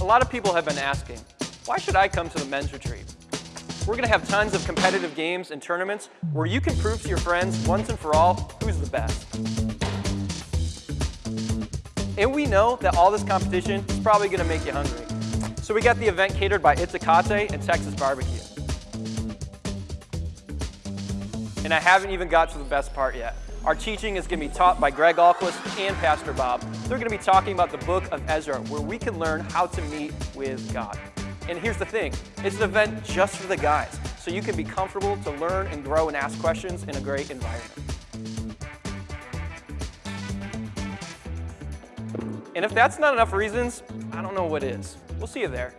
A lot of people have been asking, why should I come to the men's retreat? We're gonna have tons of competitive games and tournaments where you can prove to your friends once and for all who's the best. And we know that all this competition is probably gonna make you hungry. So we got the event catered by Itzakate and Texas Barbecue. And I haven't even got to the best part yet. Our teaching is going to be taught by Greg Alquist and Pastor Bob. They're going to be talking about the book of Ezra, where we can learn how to meet with God. And here's the thing, it's an event just for the guys, so you can be comfortable to learn and grow and ask questions in a great environment. And if that's not enough reasons, I don't know what is. We'll see you there.